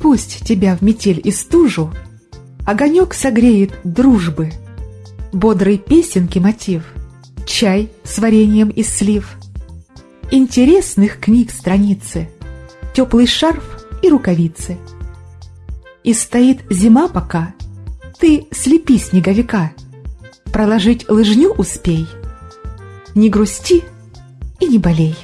Пусть тебя в метель и стужу Огонек согреет дружбы, Бодрой песенки мотив, Чай с вареньем из слив, Интересных книг страницы, Теплый шарф и рукавицы. И стоит зима пока, Ты слепи снеговика, Проложить лыжню успей, Не грусти и не болей.